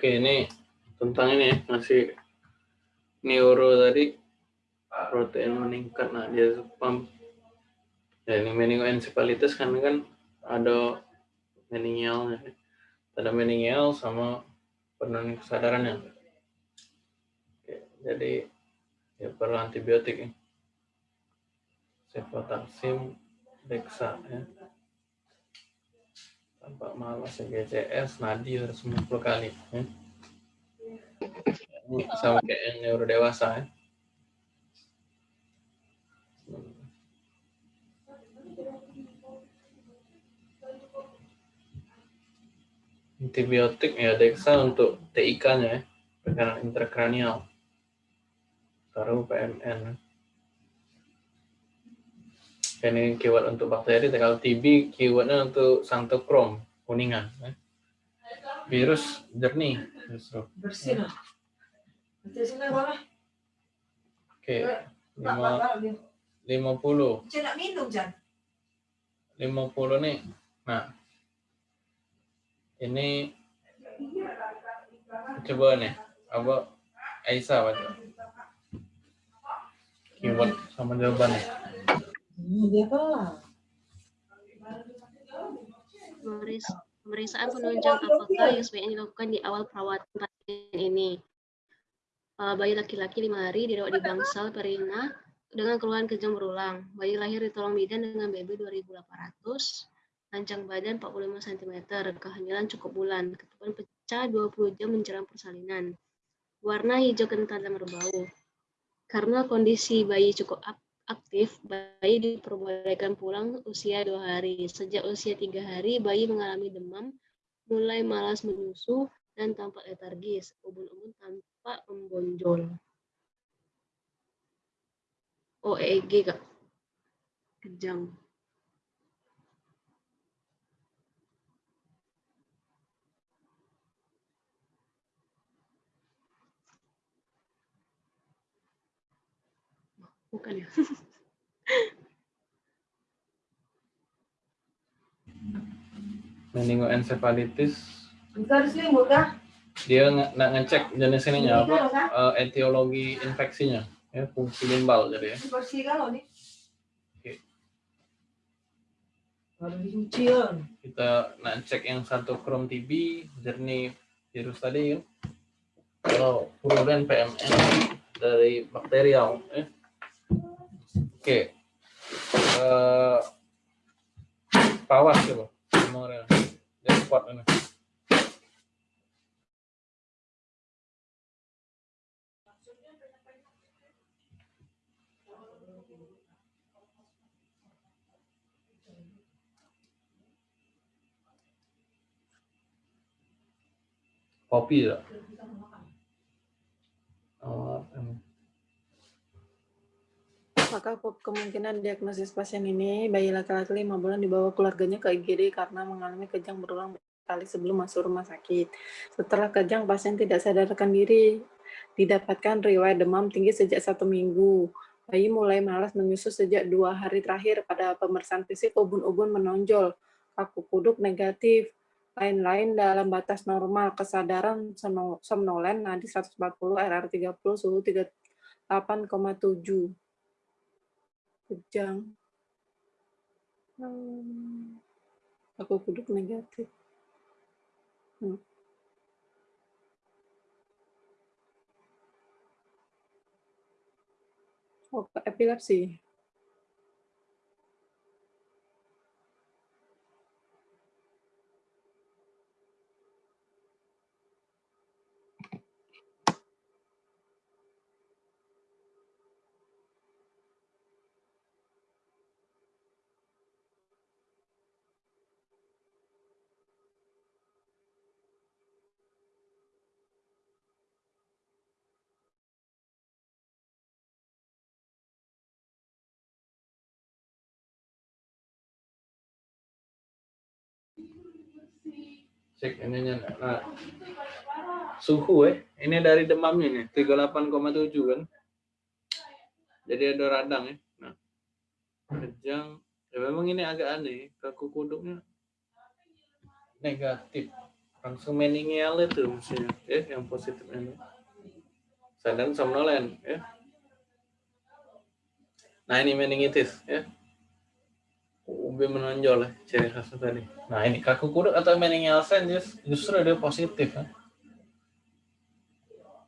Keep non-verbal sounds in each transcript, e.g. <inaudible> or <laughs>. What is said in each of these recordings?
Oke, ini tentang ini ya, masih neuro tadi protein meningkat. Nah, dia pump. Ya, ini meningoencephalitis kan kan ada meningial, ada meningial sama penurunan kesadarannya. Oke, jadi ya perlu antibiotik ya. Cefotaxim, Dexa ya. Tampak malas ya GCS, nadi harus 10 kali ya. Ini sama kayak yang neuro dewasa ya. antibiotik ya Dexa untuk TIK-nya ya, tekanan intrakranial. Taruh PMN. Ini keyword untuk bakteri, kalau TB keywordnya untuk santokrom, kuningan. Ya. Virus jernih. Bersih lah. Bersih sini boleh. Oke, lima, lima puluh. Jangan minum, Jan. Lima puluh nih. Nah, ini coba nih apa Aisyah tuh? keyword sama jawabannya Dia? Pemeriksaan penunjang apakah yang dilakukan di awal perawatan pasien ini. Uh, bayi laki-laki lima hari dirawat di bangsal perina dengan keluhan kejang berulang. Bayi lahir di tolong bidan dengan BB 2800 Panjang badan 45 cm, kehamilan cukup bulan, ketuban pecah 20 jam menjelang persalinan. Warna hijau kental dan berbau. Karena kondisi bayi cukup aktif, bayi diperbolehkan pulang usia dua hari. Sejak usia tiga hari, bayi mengalami demam, mulai malas menyusu, dan tampak letargis. Ubun-ubun tampak membonjol. OEG, Kak. Kejang. Bukan ya. <laughs> Meningoencephalitis. Dia nge ngecek jenis ininya apa? Uh, etiologi infeksinya. Ya, fungsi limbal jadi ya. Bersih kalau nih. Oke. Kalau dicuci ya. Kita nak cek yang satu krom TB, jernih virus tadi ya. Kalau purulen PMN dari bakterial. Eh. Oke. Uh, pawas coba. Memorial. Dia spot ini. Kopi ya. Oh, maka kemungkinan diagnosis pasien ini bayi laki-laki lima bulan dibawa keluarganya ke IGD karena mengalami kejang berulang kali sebelum masuk rumah sakit. Setelah kejang, pasien tidak sadarkan diri, didapatkan riwayat demam tinggi sejak satu minggu. Bayi mulai malas menyusu sejak dua hari terakhir pada pemeriksaan fisik ubun-ubun menonjol, kaku kuduk negatif, lain-lain dalam batas normal, kesadaran somnolen, nadi 140, RR 30, suhu 38,7 kejang. Hmm. Aku kuduk negatif. Hmm. Oh, epilepsi. Cek ininya nah suhu eh. Ini dari demamnya nih 38,7 kan. Jadi ada radang ya nah kejang. Ya memang ini agak aneh kaku kuduknya negatif. Langsung meningial itu maksudnya ya yang positif ini. Sedang somnolen ya nah ini meningitis ya UB menonjol ya ciri khasnya tadi. Nah ini kaku kuduk atau meningial sen justru dia positif ya.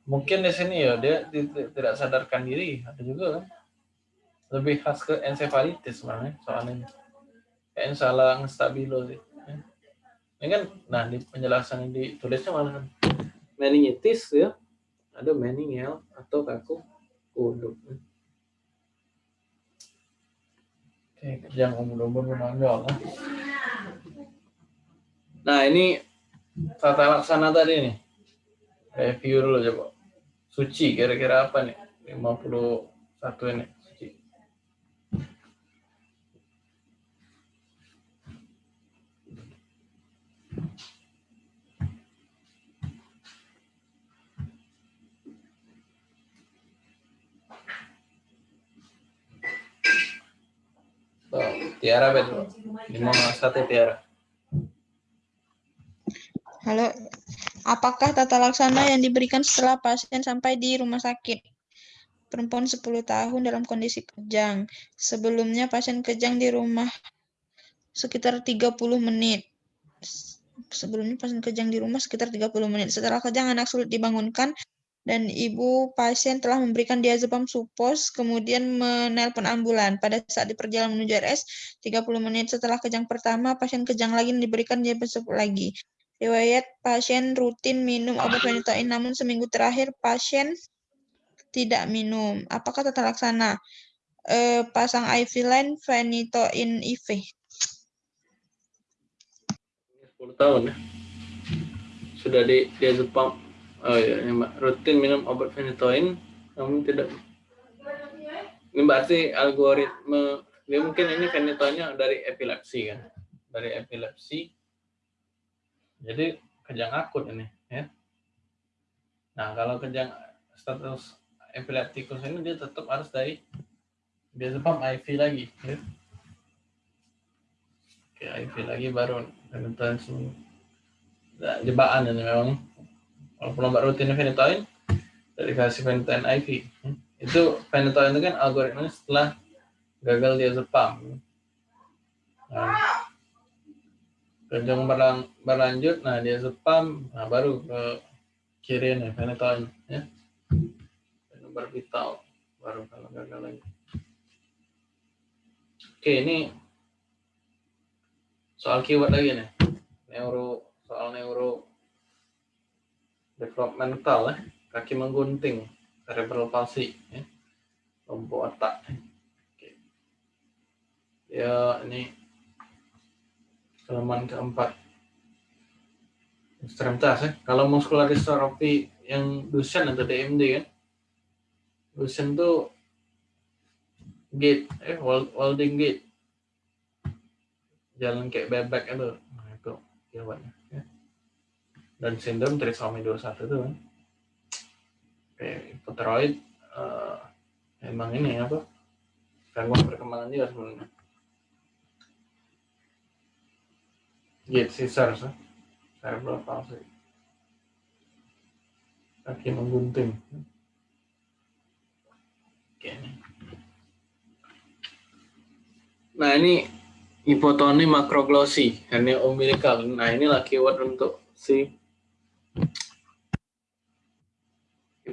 mungkin di sini ya dia tidak sadarkan diri ada juga kan lebih khas ke encephalitis sebenarnya soalnya kayak salah stabilo sih ini kan nah di penjelasan yang ditulisnya malah meningitis ya. Ada meningial atau kaku kuduk oke kejang umur-umur menonjol nah ini tata laksana tadi nih. Review dulu coba. Suci kira-kira apa nih? 51 ini Tiara betul. Lima satu Tiara. Halo, apakah tata laksana yang diberikan setelah pasien sampai di rumah sakit? Perempuan 10 tahun dalam kondisi kejang. Sebelumnya pasien kejang di rumah sekitar 30 menit. Sebelumnya pasien kejang di rumah sekitar 30 menit. Setelah kejang anak sulit dibangunkan dan ibu pasien telah memberikan diazepam supos, kemudian menelpon ambulan. Pada saat di perjalanan menuju RS, 30 menit setelah kejang pertama, pasien kejang lagi dan diberikan diazepam lagi. Riwayat pasien rutin minum obat phenytoin, namun seminggu terakhir pasien tidak minum. Apakah tata laksana? E, pasang IV line phenytoin IV. 10 tahun ya. Sudah di diazepam Oh iya, rutin minum obat phenytoin, namun tidak. Ini berarti algoritma, dia mungkin ini phenytoinnya dari epilepsi kan, dari epilepsi. Jadi kejang akut ini, ya. Nah kalau kejang status epileptikus ini dia tetap harus dari dia sebab IV lagi, ya. Oke, IV lagi baru phenytoin nah, jebakan ini memang kalau rutin phenytoin dari kasih phenytoin IV itu phenytoin itu kan algoritma setelah gagal diazepam nah, kejang berlang, berlanjut nah diazepam nah baru ke kiri nih phenytoin ya. Nomor vital baru kalau gagal lagi. Oke ini soal keyword lagi nih. Neuro soal neuro developmental ya, kaki menggunting, cerebral palsy, ya, lumpuh otak. Oke. Ya ini halaman keempat. Ekstremitas ya. Kalau muscular dystrophy yang Duchenne atau DMD kan, Duchenne tuh gait, eh, Walding gait, jalan kayak bebek itu, nah itu jawabannya dan sindrom trisomi 21 itu kan. Hipotiroid uh, emang ini apa gangguan perkembangan juga sebenarnya. Gate Caesar cerebral palsy. Kaki menggunting. Oke nah ini hipotoni makroglosi hernia umbilical. Nah inilah keyword untuk si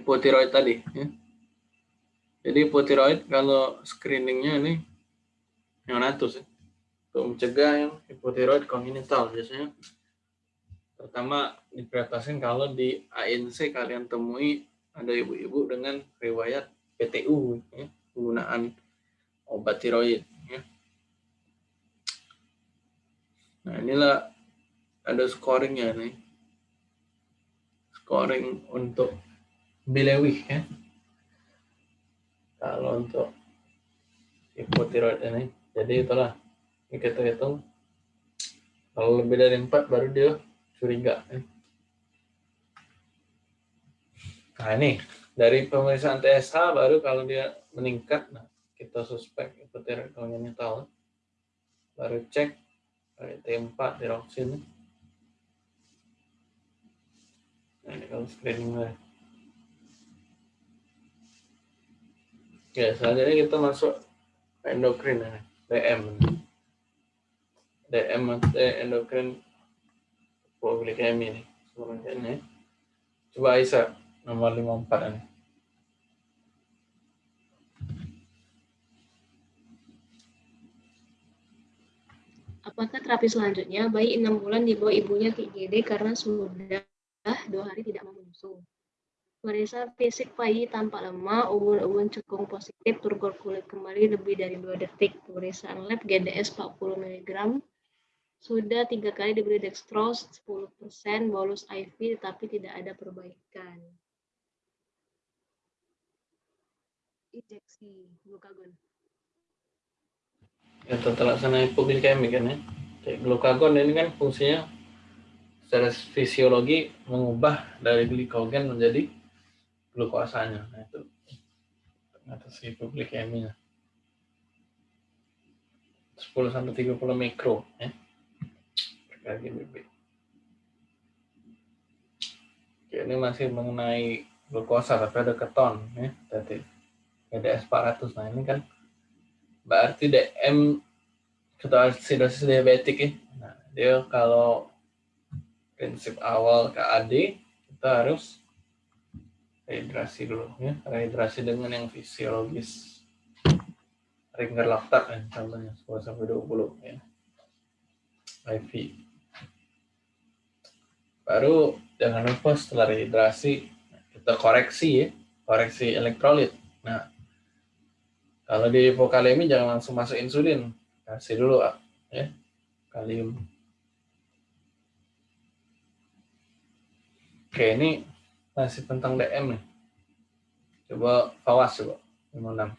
hipotiroid tadi. Ya. Jadi hipotiroid kalau screeningnya ini neonatus ya. Untuk mencegah yang hipotiroid kongenital biasanya pertama diprioritaskan kalau di ANC kalian temui ada ibu-ibu dengan riwayat PTU ya, penggunaan obat tiroid ya. Nah inilah ada scoringnya nih scoring untuk bilewih ya. Kalau untuk hipotiroid ini, jadi itulah ini kita hitung. Kalau lebih dari empat baru dia curiga. Ya. Nah ini dari pemeriksaan TSH baru kalau dia meningkat, nah kita suspek hipotiroid kongenital. Baru cek T4 diroksin. medical screening lah. Ya, selanjutnya kita masuk endokrin ya, DM. DM atau endokrin poligami nih. Selanjutnya. Coba Aisyah nomor 54 ini. Apakah terapi selanjutnya bayi enam bulan dibawa ibunya ke IGD karena sudah dua hari tidak mau menyusu? Periksa fisik bayi tampak lemah, ubun-ubun cekung positif, turgor kulit kembali lebih dari dua detik. Pemeriksaan lab GDS 40 mg, sudah tiga kali diberi dextrose 10%, bolus IV, tapi tidak ada perbaikan. Injeksi glukagon. Ya, terlaksana hipoglikemi kan ya. Glukagon ini kan fungsinya secara fisiologi mengubah dari glikogen menjadi glukosanya. Nah, itu atas hipoglikeminya. 10 sampai 30 mikro ya. Per GBB. Oke, ini masih mengenai glukosa tapi ada keton ya tadi GDS 400 nah ini kan berarti DM ketoasidosis diabetik ya nah dia kalau prinsip awal KAD kita harus rehidrasi dulu ya. Rehidrasi dengan yang fisiologis. Ringer laktat ya contohnya 10 sampai 20 ya. IV baru jangan lupa setelah rehidrasi kita koreksi ya. Koreksi elektrolit. Nah kalau di hipokalemi jangan langsung masuk insulin. Kasih dulu ya kalium. Oke ini masih tentang DM nih. Coba awas coba. 56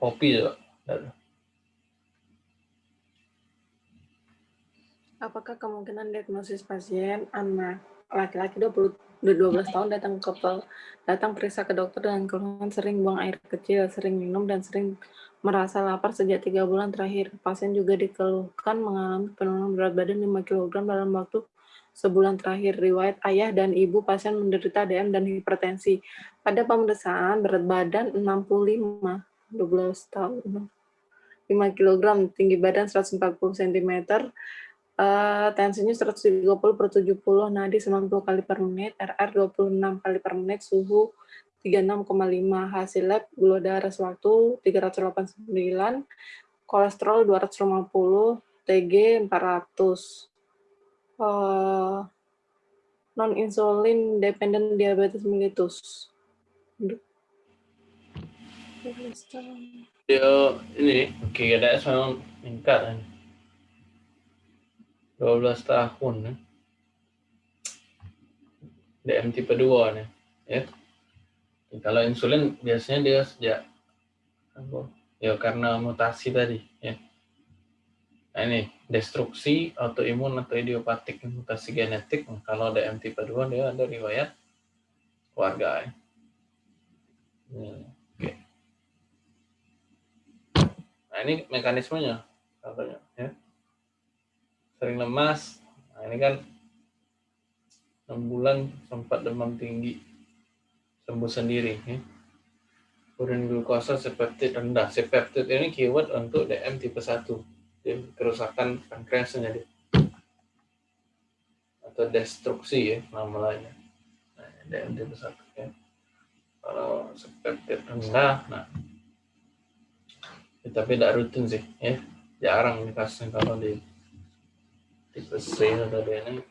kopi juga. Apakah kemungkinan diagnosis pasien anak laki-laki 20 12 tahun datang ke datang periksa ke dokter dengan keluhan sering buang air kecil, sering minum dan sering merasa lapar sejak tiga bulan terakhir. Pasien juga dikeluhkan mengalami penurunan berat badan 5 kg dalam waktu sebulan terakhir. Riwayat ayah dan ibu pasien menderita DM dan hipertensi. Pada pemeriksaan berat badan 65 12 tahun 5 kg tinggi badan 140 cm uh, tensinya 130 per 70 nadi 90 kali per menit RR 26 kali per menit suhu 36,5 hasil lab gula darah sewaktu 389 kolesterol 250 TG 400 uh, non insulin dependent diabetes mellitus. Dia ini oke ada memang meningkat kan 12 tahun ya. DM tipe 2 nih ya kalau insulin biasanya dia sejak ya karena mutasi tadi ya nah ini destruksi autoimun atau idiopatik mutasi genetik kalau DM tipe 2 dia ada riwayat keluarga ya. Hmm. Nah ini mekanismenya katanya ya. Sering lemas. Nah ini kan 6 bulan sempat demam tinggi sembuh sendiri ya. Urin glukosa sepeptid rendah. Sepeptid ini keyword untuk DM tipe 1. Jadi kerusakan pankreasnya dia. Atau destruksi ya nama lainnya. Nah, DM tipe 1 ya. Kalau sepeptid rendah, nah Ya, tapi tidak rutin sih ya jarang nih kasusnya kalau di tipe C ini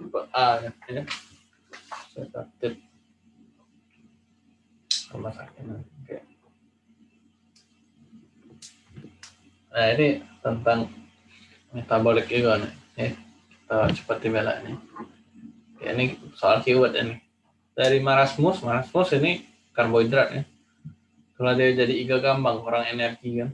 tipe A ya, takut rumah sakit oke. Nah ini tentang metabolik juga nih. Ya kita cepat dibela nih. Ya, ini soal keyword ini. Dari marasmus marasmus ini karbohidrat ya. Kalau dia jadi iga gampang kurang energi kan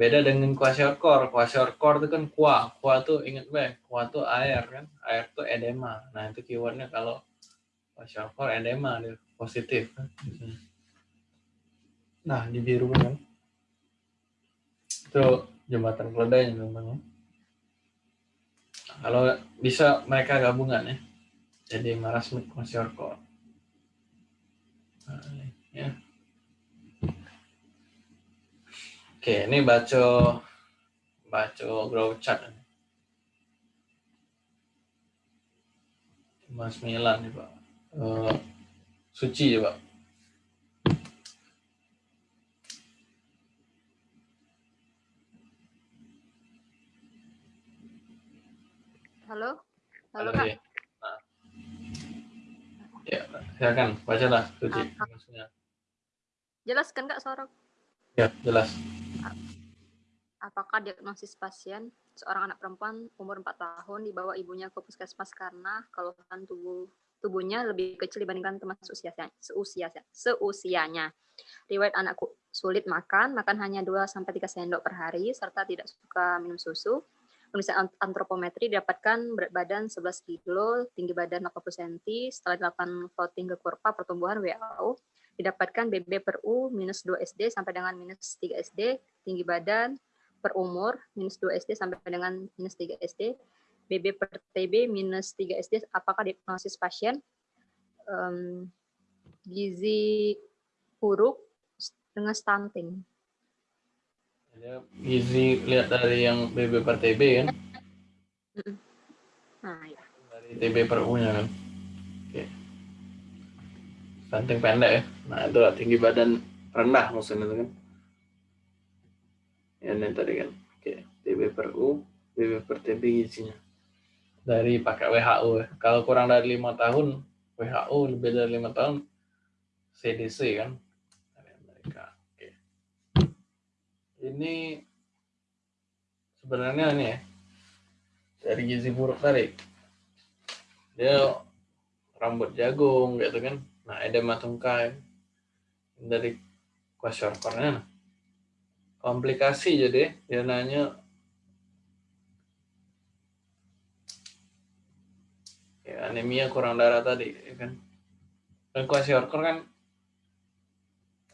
Beda dengan kwashiorkor. Kwashiorkor itu kan kuah. Kuah tuh inget be, kuah tuh air kan. Air tuh edema. Nah itu keywordnya kalau kwashiorkor edema dia positif kan. Nah di biru kan. Itu jembatan keledai teman-teman. Kalau bisa mereka gabungan ya. Jadi marasmik kwashiorkor. Nah, ya. Oke, ini baca baca grow chart. Mas Milan nih Pak. Eh, suci ya Pak. Halo? Halo, Halo, Kak. ya. Nah. Ya, silakan bacalah suci. Ah, Maksudnya. Jelas kan Kak suara? Ya, jelas. Apakah diagnosis pasien seorang anak perempuan umur 4 tahun dibawa ibunya ke puskesmas karena keluhan tubuh tubuhnya lebih kecil dibandingkan teman seusianya, seusianya, seusianya. Riwayat anakku sulit makan, makan hanya 2 sampai 3 sendok per hari serta tidak suka minum susu. Pemeriksaan antropometri didapatkan berat badan 11 kilo, tinggi badan 80 cm, setelah dilakukan voting ke kurva pertumbuhan WHO, didapatkan BB per U minus 2 SD sampai dengan minus 3 SD, tinggi badan per umur minus 2 SD sampai dengan minus 3 SD, BB per TB minus 3 SD, apakah diagnosis pasien Em, gizi buruk dengan stunting. Dia gizi lihat dari yang BB per TB kan, Nah, ya. dari TB per U-nya kan. Oke. Stunting pendek ya. Nah, itu tinggi badan rendah maksudnya itu kan. Ini tadi kan. Oke, TB per U, BB per TB gizinya. Dari pakai WHO. Kalau kurang dari lima tahun, WHO lebih dari lima tahun, CDC kan. Dari Amerika. Oke. Ini sebenarnya ini ya, dari gizi buruk tadi dia rambut jagung gitu kan nah edema tungkai dari kwashiorkornya nah. Komplikasi jadi dia nanya ya anemia kurang darah tadi ya kan dan kwashiorkor kan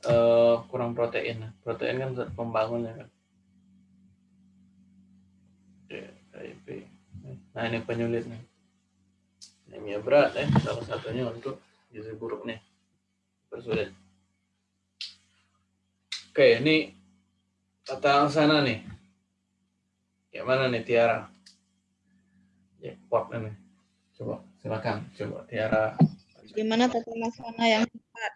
eh, kurang protein protein kan pembangun ya kan Ya, KIP. Nah ini penyulit nih. Anemia berat ya, salah satunya untuk gizi buruk nih. Bersulit. Oke, ini tata laksana nih. Kayak mana nih Tiara? Jackpot ini. Coba silakan, coba Tiara. Gimana tata laksana yang tepat?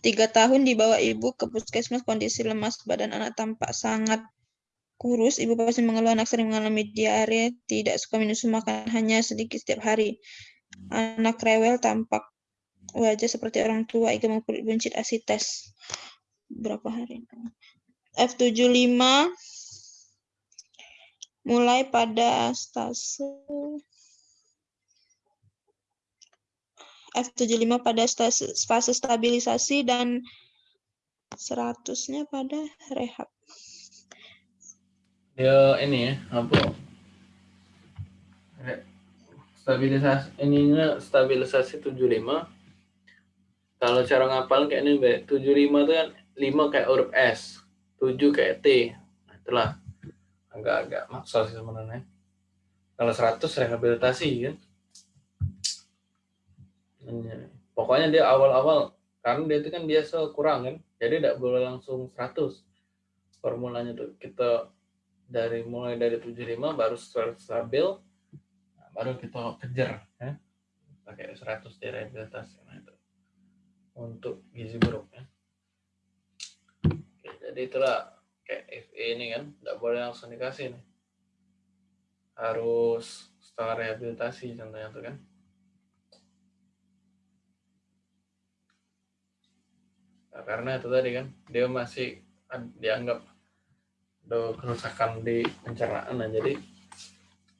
Tiga tahun dibawa ibu ke puskesmas kondisi lemas badan anak tampak sangat kurus. Ibu pasien mengeluh anak sering mengalami diare, tidak suka minum makan hanya sedikit setiap hari. Anak rewel tampak wajah seperti orang tua, igam kulit buncit asites. Berapa hari? F75 mulai pada stase F75 pada stase, fase stabilisasi dan 100-nya pada rehab. Dia ini ya, apa? Stabilisasi ininya stabilisasi 75. Kalau cara ngapal kayak ini, Be. 75 itu kan 5 kayak huruf S, 7 kayak T. Nah, itulah agak-agak maksa sih sebenarnya. Kalau 100 rehabilitasi kan. Iya. Pokoknya dia awal-awal karena dia itu kan biasa kurang kan. Jadi tidak boleh langsung 100. Formulanya tuh kita dari mulai dari 75 baru stabil nah, baru kita kejar ya. Pakai 100 di rehabilitasi nah itu. Untuk gizi buruk ya. Jadi itulah kayak FE ini kan tidak boleh langsung dikasih nih. Harus setelah rehabilitasi contohnya tuh kan. Nah, karena itu tadi kan dia masih dianggap ada kerusakan di pencernaan nah jadi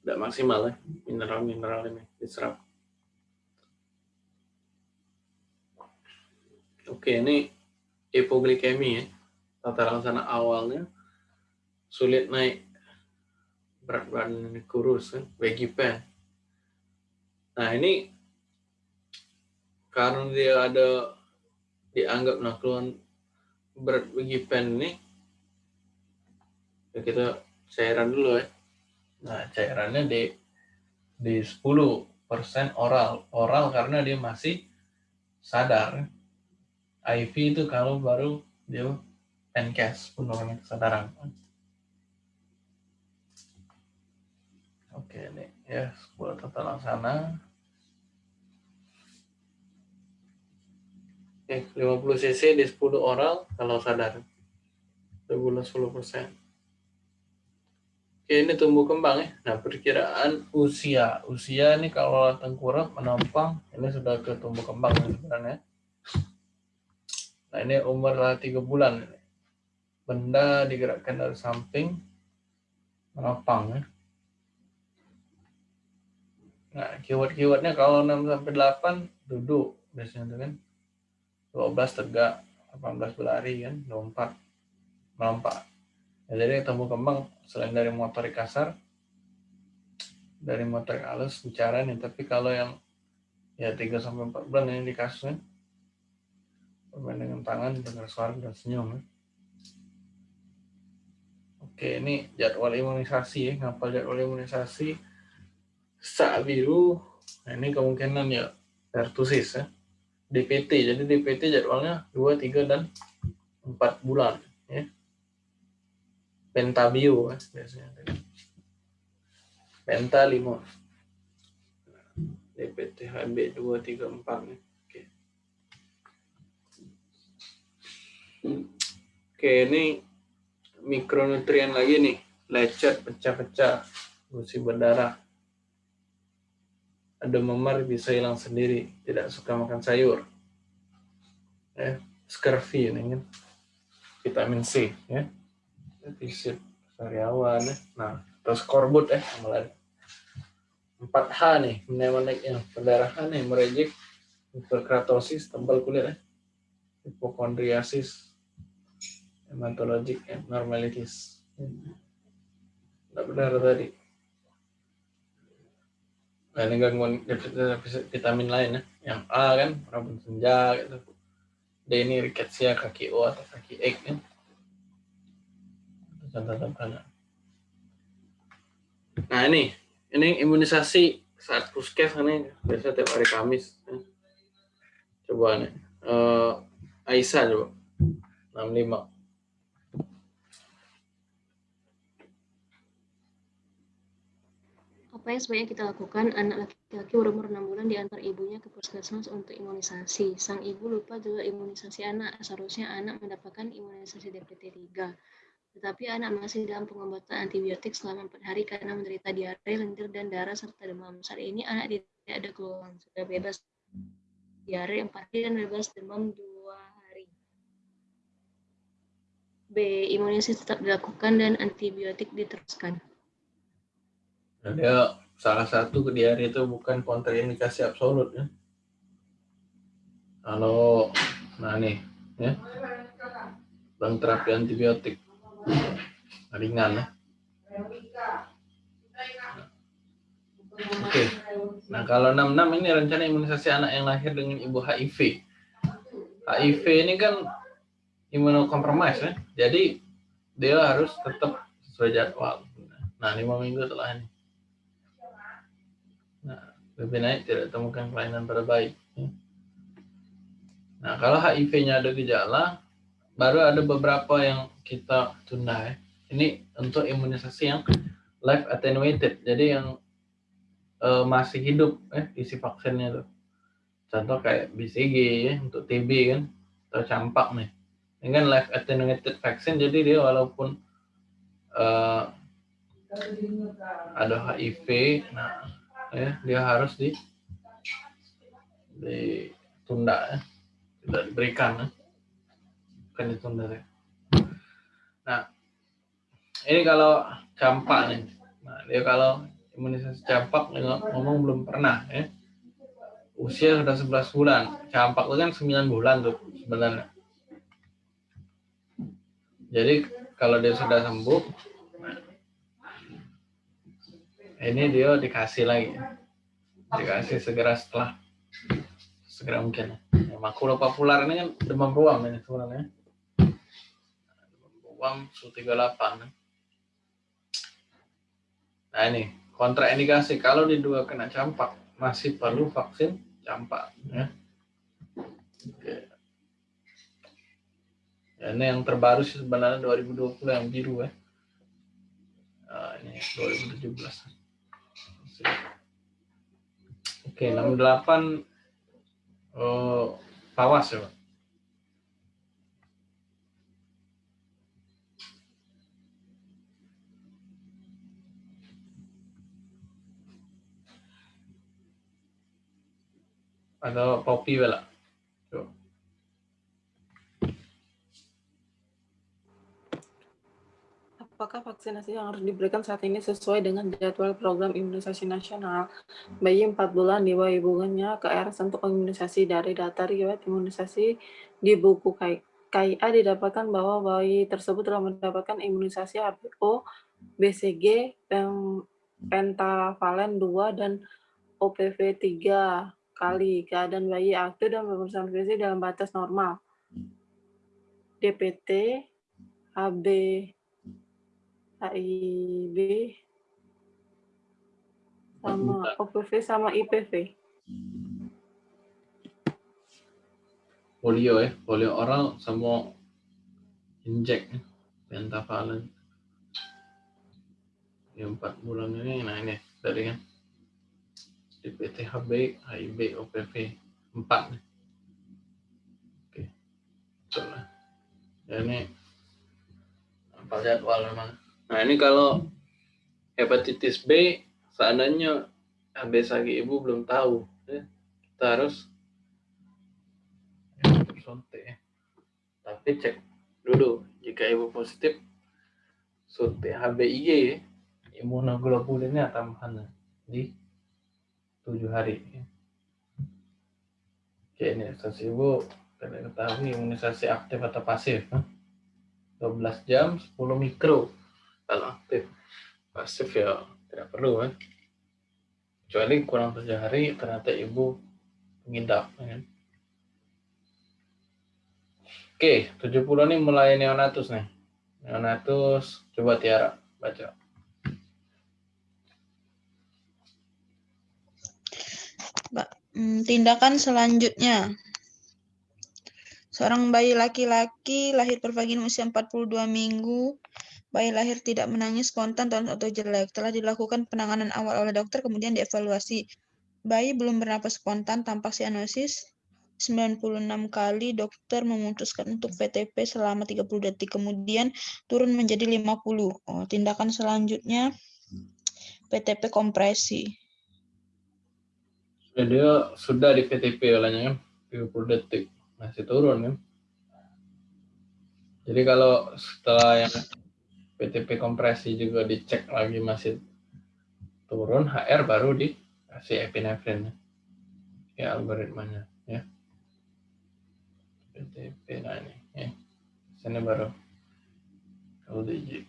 tidak maksimal ya mineral-mineral ini diserap. Oke ini hipoglikemi ya tata laksana awalnya sulit naik berat badan kurus kan, baggy pants. Nah ini karena dia ada dianggap nakluan berat baggy pants ini, ya kita cairan dulu ya. Nah cairannya di di 10% oral, oral karena dia masih sadar. IV itu kalau baru dia NCAS penurunan kesadaran. Oke ini ya 10 tata laksana. Oke 50 cc di 10 oral kalau sadar. Bulan 10 persen. Oke ini tumbuh kembang ya. Nah perkiraan usia. Usia ini kalau tengkurap menampang ini sudah ke tumbuh kembang ya sebenarnya. Nah ini umur lah 3 bulan. Benda digerakkan dari samping menopang ya. Nah, keyword-keywordnya kalau 6 sampai 8 duduk biasanya itu kan. 12 tegak, 18 berlari kan, 24 melompat. Ya, jadi tumbuh kembang selain dari motorik kasar, dari motorik halus bicara nih, tapi kalau yang ya 3 sampai 4 bulan yang di kasus kan, dengan tangan, dengar suara dan senyum. Ya. Oke, ini jadwal imunisasi ya, ngapal jadwal imunisasi sak biru, nah ini kemungkinan ya pertusis ya. DPT, jadi DPT jadwalnya 2, 3, dan 4 bulan. Ya. Pentabio ya, biasanya. Penta 5. DPT HB 2, 3, 4. Ya. Oke. Oke, ini mikronutrien lagi nih. Lecet, pecah-pecah, gusi berdarah ada memar bisa hilang sendiri, tidak suka makan sayur. Ya, scurvy ini kan. Vitamin C ya. Defisit sariawan ya. Nah, terus korbut ya malah 4H nih, mnemonic yang perdarahan nih, merejek, hiperkeratosis, tebal kulit ya. Hipokondriasis, hematologik, abnormalities. Tidak benar tadi. Nah, ini gangguan vitamin lain ya. Yang A kan, rabun senja gitu. D ini rickettsia kaki O atau kaki X kan. Contoh-contohnya. Nah ini, ini imunisasi saat puskes ini biasa tiap hari Kamis. Ya. Coba nih, uh, Aisyah coba, 65. Apa yang sebaiknya kita lakukan? Anak laki-laki berumur 6 bulan diantar ibunya ke puskesmas untuk imunisasi. Sang ibu lupa juga imunisasi anak. Seharusnya anak mendapatkan imunisasi DPT 3. Tetapi anak masih dalam pengobatan antibiotik selama 4 hari karena menderita diare, lendir, dan darah serta demam. Saat ini anak tidak ada keluhan, sudah bebas diare 4 hari dan bebas demam 2 hari. B. Imunisasi tetap dilakukan dan antibiotik diteruskan. Dia salah satu diare itu bukan kontraindikasi absolut ya. Kalau nah nih ya. Bang terapi antibiotik ringan ya. Oke. Nah, kalau 66 ini rencana imunisasi anak yang lahir dengan ibu HIV. HIV ini kan imunokompromis ya. Jadi dia harus tetap sesuai jadwal. Nah, lima minggu setelah ini. Lebih naik tidak temukan kelainan pada bayi. Nah, kalau HIV-nya ada gejala, baru ada beberapa yang kita tunda ya. Ini untuk imunisasi yang live attenuated, jadi yang uh, masih hidup ya isi vaksinnya tuh. Contoh kayak BCG ya untuk TB kan atau campak nih. Ini kan live attenuated vaksin, jadi dia walaupun uh, ada HIV, nah ya dia harus di ditunda ya. Tidak diberikan ya. bukan ditunda ya. nah ini kalau campak nih. Nah dia kalau imunisasi campak ngomong belum pernah ya. Usia sudah 11 bulan. Campak itu kan 9 bulan tuh sebenarnya. Jadi kalau dia sudah sembuh ini dia dikasih lagi. Dikasih segera setelah. Segera mungkin. Ya, makula populer ini kan demam ruam ini sebenarnya. Demam ruam su 38 nah ini. Kontraindikasi kalau di dua kena campak masih perlu vaksin campak ya. Oke. Ini yang terbaru sih sebenarnya 2020 yang biru ya. Nah, ini 2017. Oke, 68 oh, pawas ya, Pak. Atau kopi bela. Apakah vaksinasi yang harus diberikan saat ini sesuai dengan jadwal program imunisasi nasional? Bayi 4 bulan di bawah ibunya ke RS untuk imunisasi dari data riwayat imunisasi di buku KI- KIA didapatkan bahwa bayi tersebut telah mendapatkan imunisasi HPO, BCG, pentavalen 2, dan OPV 3 kali. Keadaan bayi aktif dan pemeriksaan fisik dalam batas normal. DPT, HB, HIV, sama OPV sama IPV. polio ya, polio oral sama injek ya, pentavalen. Yang empat bulan ini, nah ini dari kan DPT HB, HIB, OPV 4 nih. Oke, betul lah. Ya, ini apa jadwal memang. Nah ini kalau hepatitis B, seandainya HBsG ibu belum tahu, ya, kita harus suntik ya. Tapi cek dulu jika ibu positif suntik HBIG ya, imunoglobulinnya tambahan di tujuh hari. Ya. Oke ini status ibu kita ketahui imunisasi aktif atau pasif. ya. 12 jam 10 mikro kalau aktif. Pasif ya tidak perlu kan. Kecuali kurang tujuh hari ternyata ibu mengidap. ya kan. Oke, 70 ini mulai neonatus nih. Neonatus, coba Tiara baca. Hmm, tindakan selanjutnya. Seorang bayi laki-laki lahir per vagina usia 42 minggu. Bayi lahir tidak menangis spontan atau jelek. Telah dilakukan penanganan awal oleh dokter, kemudian dievaluasi. Bayi belum bernapas spontan, tampak sianosis. 96 kali dokter memutuskan untuk PTP selama 30 detik, kemudian turun menjadi 50. Oh, tindakan selanjutnya PTP kompresi. Sudah dia sudah di PTP olehnya kan 30 detik masih turun kan. Jadi kalau setelah yang PTP kompresi juga dicek lagi masih turun, HR baru dikasih epinefrin ya algoritmanya ya. PTP nah ini ya. Sini baru LDG.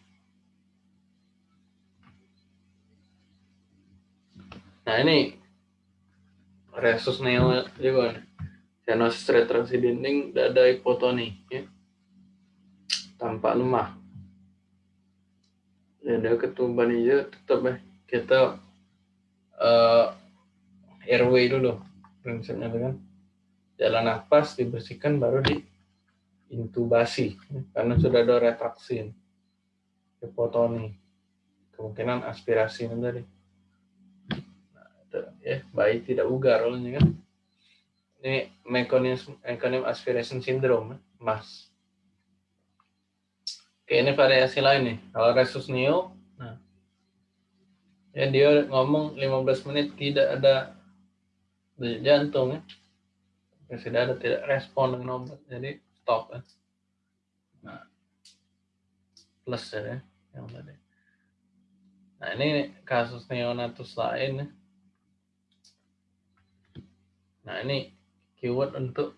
Nah ini resus neo juga nih. Sianosis retraksi dinding dada hipotoni ya. Tampak lemah. Ya dia ketumban hijau tetap ya kita eh airway dulu. Prinsipnya itu kan. Jalan nafas dibersihkan baru di intubasi karena sudah ada retraksi. Hipotoni kemungkinan aspirasi ini tadi. Ya bayi tidak ugar olehnya kan. Ini mekanisme mekanisme aspiration syndrome mas oke ini variasi lain nih kalau resus neo nah ya dia ngomong 15 menit tidak ada denyut jantung ya Ya, sudah ada tidak respon dengan obat jadi stop ya. nah plus ya yang tadi nah ini kasus neonatus lain ya. Nah ini keyword untuk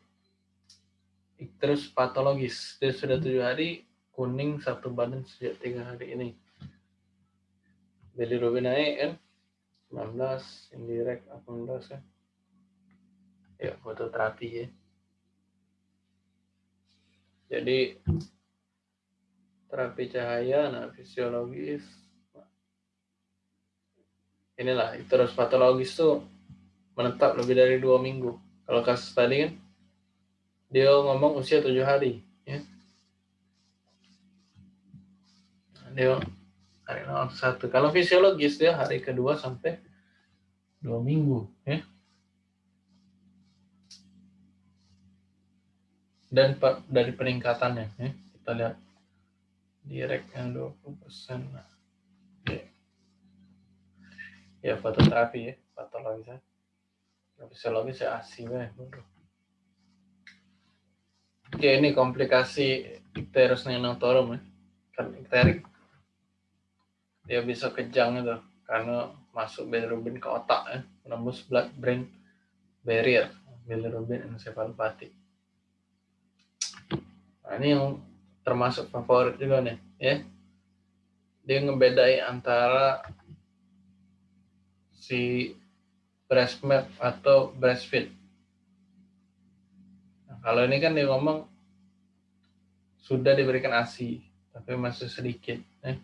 ikterus patologis. Dia sudah tujuh hari, kuning satu badan sejak tiga hari ini. Bilirubin naik kan, 19 indirect 18 ya ya fototerapi ya. Jadi terapi cahaya nah fisiologis inilah terus patologis tuh menetap lebih dari dua minggu. Kalau kasus tadi kan dia ngomong usia tujuh hari ya Nah, dia hari satu. Kalau fisiologis dia hari kedua sampai dua minggu ya. Dan pa- dari peningkatannya ya. Kita lihat direct yang 20 persen. Ya. ya fototerapi ya. Patologis ya. Fisiologis ya ASI weh, bodoh. Oke, ini komplikasi ikterus neonatorium ya. Kan ikterik dia bisa kejang itu karena masuk bilirubin ke otak ya, menembus blood brain barrier, bilirubin encephalopathy. Nah, ini yang termasuk favorit juga nih, ya. Dia ngebedai antara si breast milk atau breastfeed. Nah, kalau ini kan dia ngomong sudah diberikan ASI, tapi masih sedikit. Ya.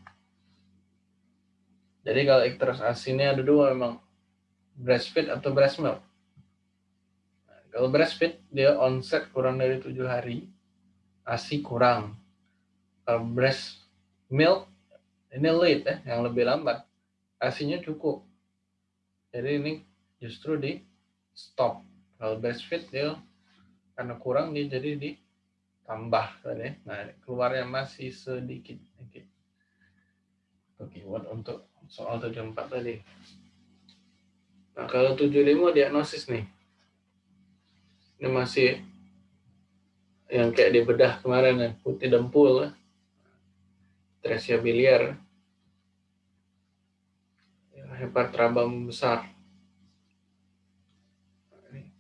Jadi kalau ikterus ASI ini ada dua memang, breastfeed atau breast milk. Nah, kalau breastfeed dia onset kurang dari tujuh hari, ASI kurang. Kalau breast milk ini late ya, yang lebih lambat, ASInya cukup. Jadi ini justru di stop. Kalau breastfeed dia karena kurang dia jadi ditambah tadi. Nah keluarnya masih sedikit. Oke. Oke, buat untuk soal 74 tadi. Nah kalau 75 diagnosis nih. Ini masih yang kayak di bedah kemarin ya, putih dempul, tresia biliar, ya, hepatrabam besar,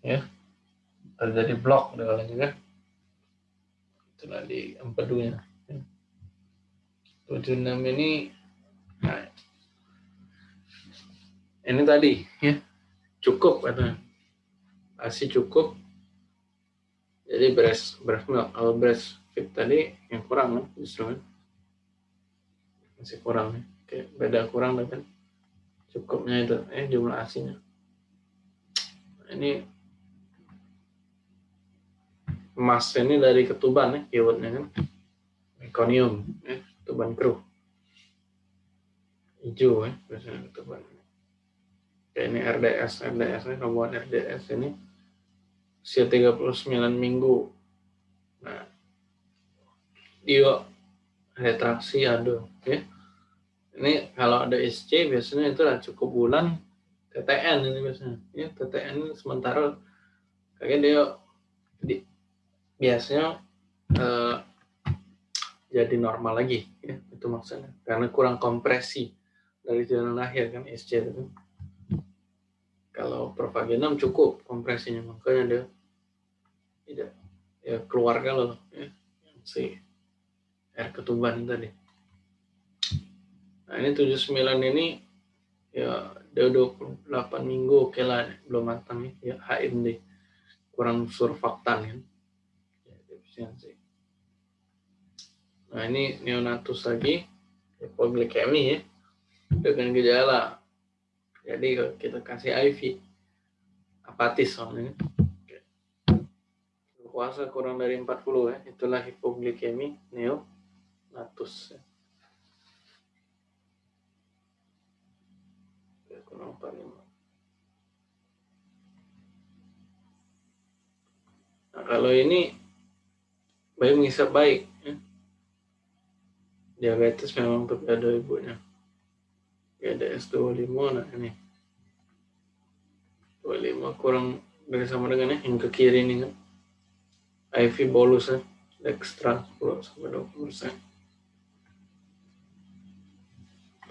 ya terjadi blok kalau juga itulah di empedunya. Tujuh enam ini nah, ini tadi. Ya. Cukup karena asi cukup. Jadi breast breast milk kalau breast fit tadi yang kurang kan justru kan. Masih kurang ya. Oke, beda kurang dengan cukupnya itu eh jumlah asinya. Ini emas ini dari ketuban ya keywordnya kan. Meconium ya ketuban kru. Hijau ya biasanya ketuban kayak ini RDS RDS ini rombongan RDS ini usia 39 minggu. Nah dia retraksi ada ya. Ini kalau ada SC biasanya itu cukup bulan TTN ini biasanya. Ya TTN ini sementara. Kayak dia di, biasanya eh, jadi normal lagi ya itu maksudnya. Karena kurang kompresi dari jalan lahir kan SC itu kalau propagenam cukup kompresinya makanya dia tidak ya keluarga loh ya si air ketuban tadi. Nah ini 79 ini ya dia 28 minggu oke lah belum matang ya HMD kurang surfaktan kan ya, defisiensi nah ini neonatus lagi. Hipoglikemi ya. Dengan gejala jadi kita kasih IV apatis soalnya puasa kurang dari 40 ya itulah hipoglikemi neonatus ya. kurang 45 Nah, kalau ini bayi mengisap baik, ya. diabetes memang tapi ada ibunya. GDS 25, nah ini. 25 kurang dari sama dengan ya, yang ke kiri ini kan. IV bolus ya, dextra 10 sampai 20 persen.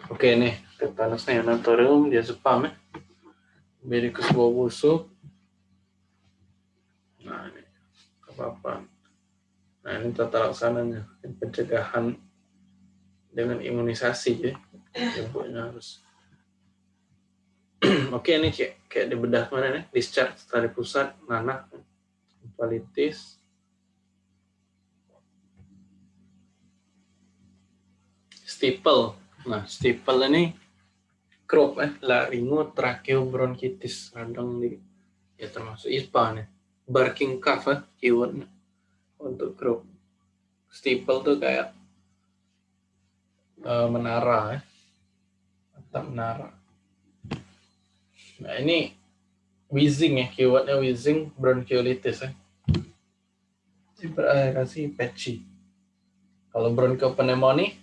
Oke nih, tetanus neonatorium dia spam ya. Bericus bau busuk. Nah ini apa-apa. Nah ini tata laksananya, pencegahan dengan imunisasi ya. Ibunya harus <clears throat> Oke, ini kayak, kayak di bedah mana nih? Discharge dari pusat, nanah, kualitas. Steeple. Nah, steeple ini crop eh, laringo tracheobronchitis radang di ya termasuk ISPA nih. Barking cough eh, keywordnya untuk crop. Steeple tuh kayak uh, menara ya. Atap menara. Nah ini wheezing ya, keywordnya wheezing bronchiolitis ya. Kasih patchy. Kalau bronchopneumonia,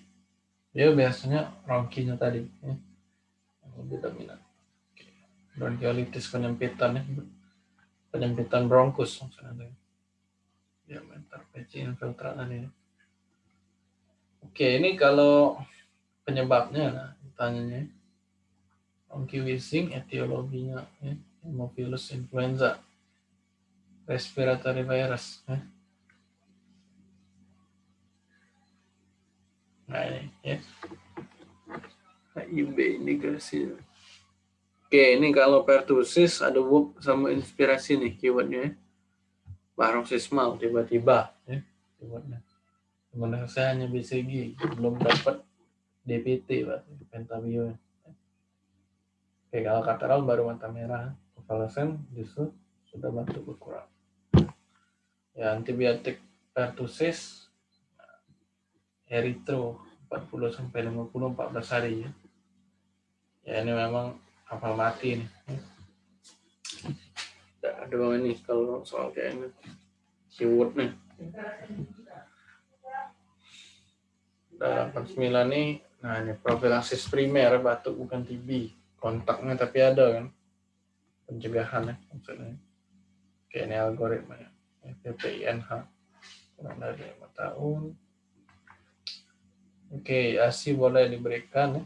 dia biasanya ronkinya tadi. Ya. Lebih dominan. Bronchiolitis penyempitan ya. Penyempitan bronkus maksudnya. Diameter patchy infiltrat tadi ya. Oke, ini kalau penyebabnya, nah, tanyanya. Monkey wheezing, etiologinya, ya, Haemophilus influenza, respiratory virus. Ya. Nah ini, ya. HIV indikasi. Oke, ini kalau pertusis ada whoop sama inspirasi nih keywordnya. Ya. Paroxysmal tiba-tiba, ya, keywordnya sebenarnya saya hanya BCG belum dapat DPT pak pentabio kalau kateral baru mata merah. Konvalesen justru sudah batuk berkurang. Ya antibiotik pertussis eritro 40 sampai 50 14 hari ya. Ya ini memang kapal mati nih ada ini kalau soal kayak ini. Keyword nih. Dalam 89 ini nah ini profilaksis primer batuk bukan TB kontaknya tapi ada kan. Pencegahan ya maksudnya. Oke ini algoritma ya. PPINH kurang dari lima tahun. Oke ASI boleh diberikan ya.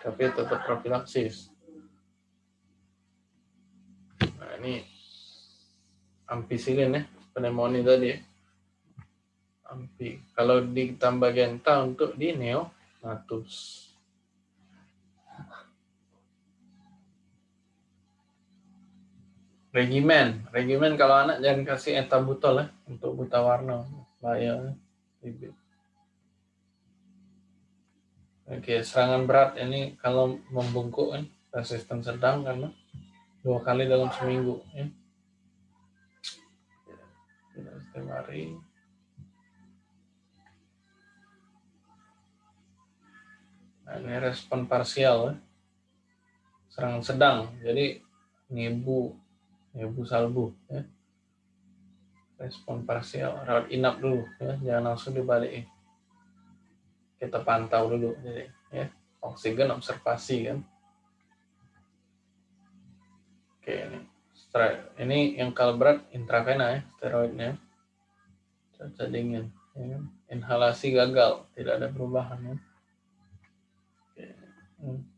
Tapi tetap profilaksis. Nah ini ampicillin ya pneumonia tadi ya. Ampi. Kalau ditambah genta untuk di neonatus. Regimen, regimen kalau anak jangan kasih etabutol ya untuk buta warna, bahaya. Oke, serangan berat ini kalau membungkuk kan, resisten sedang karena dua kali dalam seminggu ya. Setiap hari. Nah, ini respon parsial, ya. serangan sedang. Jadi nebu salbu. Ya. Respon parsial, rawat inap dulu, ya. jangan langsung dibalik. Kita pantau dulu, jadi ya oksigen observasi kan. Oke ini, ini yang kalau berat intravena ya, steroidnya, cuaca dingin. Ya. Inhalasi gagal, tidak ada perubahan ya. Mm.